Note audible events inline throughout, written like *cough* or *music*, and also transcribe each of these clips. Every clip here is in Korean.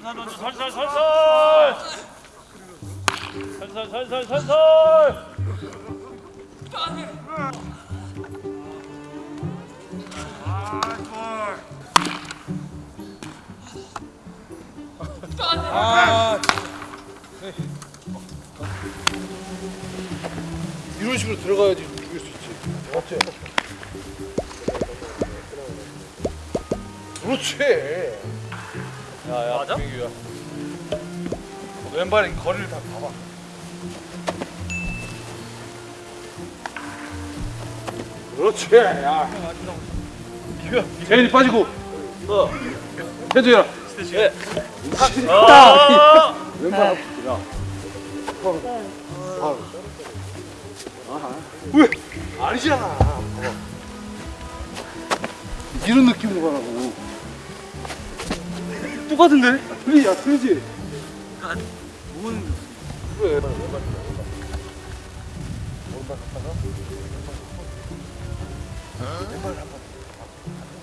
살살 던져 살살 살살 살살 살살 살살 이런 식으로 들어가야지 죽일 수 있지. 맞지? 그렇지. 야야 맞아? 민규야. 왼발에 거리를 다 봐봐. 그렇지. 야. 민규야. 재현이 빠지고. 어. 해줘야. 예. 딱. 왼발 앞. 야. 바로. 왜? 아니잖아. 이런 느낌으로 가라고. 똑같은데? 그래, 야, 그러지? 뭔 그래, 왼발, 왼발, 왼발. 오른발 갔다가, 왼발 한 번.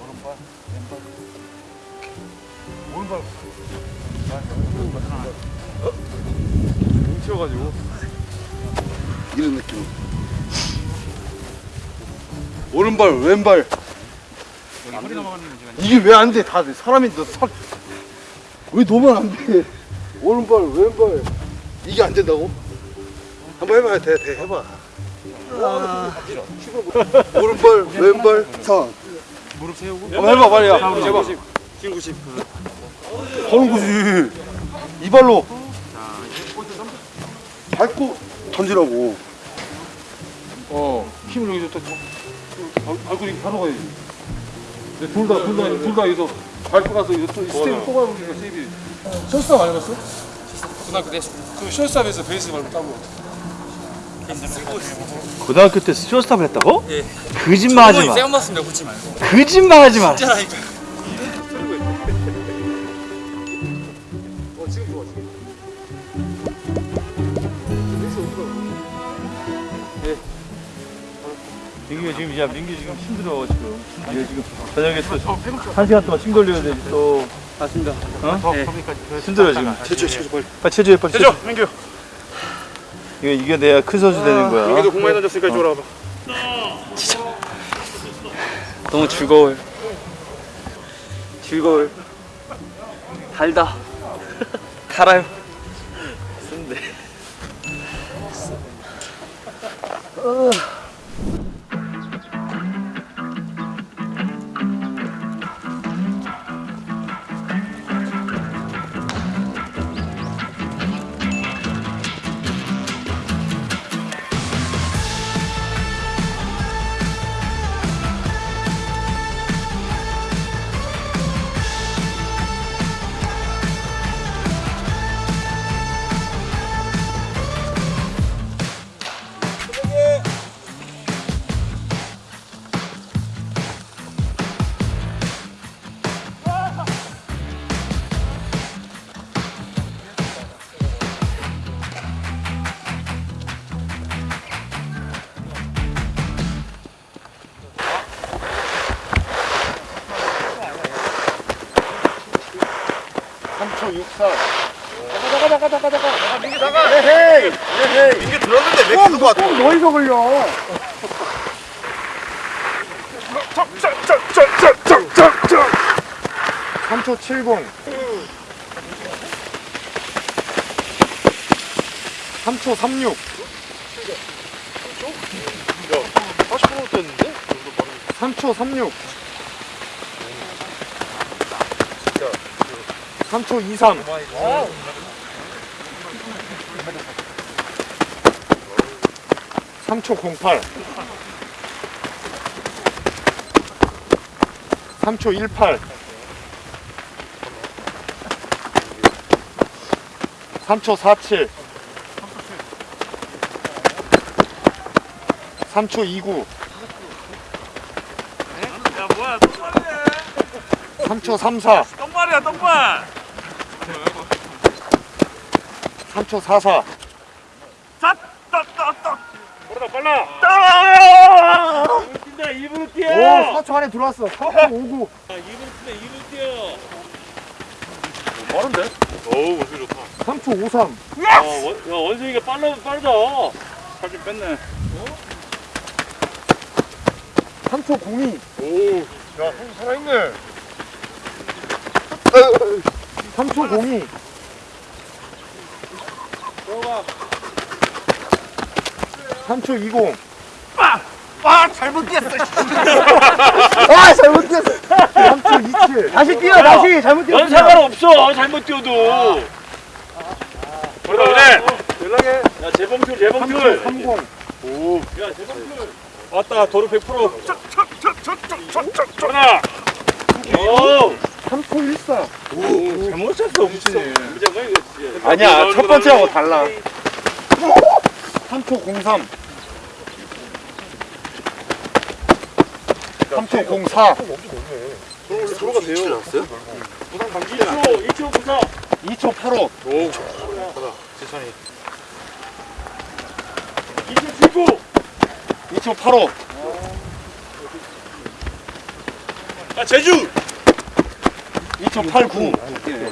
오른발, 왼발. 오른발. 어? 뭉쳐가지고. 이런 느낌. 오른발, 왼발. 이게 왜 안 돼? 다 돼. 사람이 너 살. 왜 너만 안 돼? 오른발, 왼발. 이게 안 된다고? 한번 해봐야 돼, 돼. 해봐. 오른발, 왼발, 상. 무릎 세우고 한번 해봐, 빨리. 야. 해봐. 긴 90. 거는 거지. 이 발로. 밟고 던지라고. 어, 힘을 여기서 딱. 밟- 밟고 이렇게 바로 가야지. 둘 다, 둘 다, 둘 다 여기서 밟고 가서 이거 또 스텝을 뽑아보니까 세이비. 쇼스탑 안 해봤어? 고등학교 때그 쇼스탑에서 베이스 밟고 따고. 고등학교 때 쇼스탑을 했다고? 예. 거짓말하지 마. 세운 봤습니다 고치 말고 거짓말하지 마. 진짜라니까 민규 지금 야 민규 지금 힘들어 지금. 얘 지금 저녁에 또한 시간 동안 침 돌려야 되지 또. 맞습니다 어? 힘들어 지금. 체조, 체조, 빨리. 빨리 체조해 빨리. 체조. 민규. 이거 이겨내야 큰 선수 되는 거야. 민규도 공 많이 던졌으니까 이쪽으로 와봐. 너무 즐거워요 즐거워요 달다 달아요 쓴데 민규 들었는데 왜 계속 와? 너희가 걸려. 짝짝짝짝짝짝짝. 3초 70. 3초 36. 40% 됐는데? 3초 36. 3초 23. 3초 08. 3초 18. 3초 47. 3초 29. 야 뭐야 똥말이야. 3초 34. 똥말이야 똥말. 3초 44 빨라. 2분 뛰어. 오 4초 안에 들어왔어. 4초 59 2분 뛰네 2분 뛰어. 빠른데? 어우 원숭이 좋다. 3초 53 야, 원, 야 원숭이가 빨라, 빠르다 살 좀 뺐네. 어? 3초 02 오야 살아있네. *laughs* 삼초 공이. 삼초 이공. 아, 아 잘못 뛰었어 아 *laughs* 잘못 뛰었어. 3초 2칠. 다시 뛰어 다시. 잘못 뛰어 넌 상관없어. 잘못 뛰어도. 그러다 그래 아, 아, 연락해. 야 재범표 재범표 30 오야 재범표 왔다 도로 100% 척척척척척척척. 하나 오. 3포 1사 오, 잘 맞췄어 엄친이 아니야 첫 번째하고 달라. 3포 03 3포 04 3포가 되요? 2초 2초 94 2초 85 오, 천천히 2초 75 2초 85 아 제주! 2.89 예.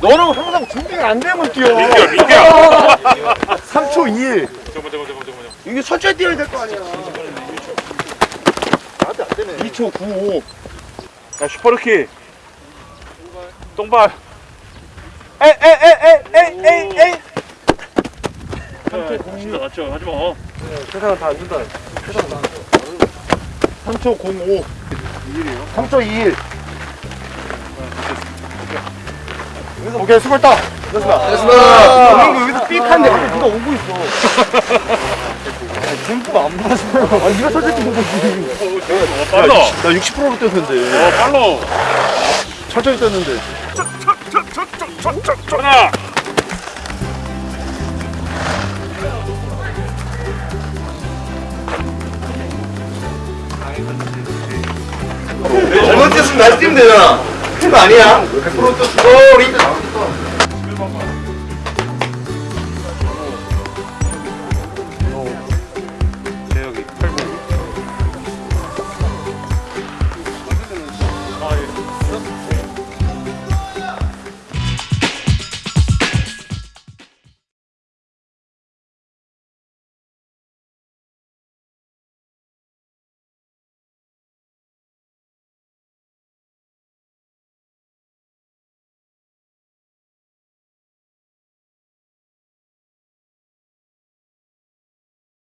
너는 항상 준비가 안 되면 뛰어. 민규야 민규야. *laughs* 3초 2일. 이게 철저히 뛰어야 될 거 아니야. 나한테 안 되네. 2초 9. 야, 슈퍼루키. 똥발. 에에에에에에에 3초 0 5 맞죠? 하지마. 세상은 네, 다안 준다 세상은 다 안 준다. 3초 05 2일이요? 3초 2일. 오케이 수고했다. 됐습니다. 오는 아. 아. 여기서 삑한데 갑자기 누가 오고 있어. 템포가 안 맞아 아니 가 솔직히 뭐 못 보지. 빨라. 나 60%로 뛰었는데. 어 빨라. 천천히 뛰었는데. 척척척척척척 하나 어, 잘못 뛰었으면 다시 뛰면 되잖아 팩트가 아니야. 100%또 스토리.